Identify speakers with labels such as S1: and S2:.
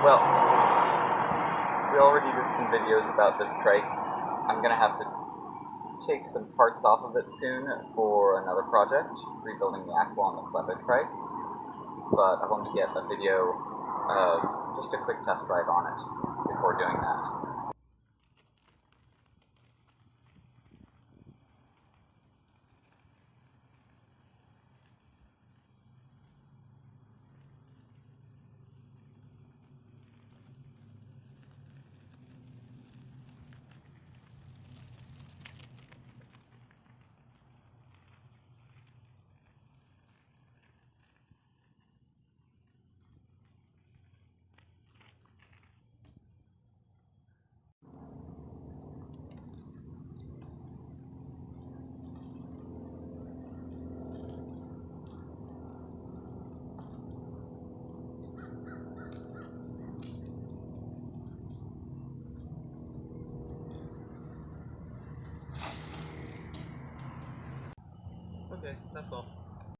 S1: Well, we already did some videos about this trike. I'm gonna have to take some parts off of it soon for another project, rebuilding the axle on the Flevo trike. But I wanted to get a video of just a quick test drive on it before doing
S2: 对那走。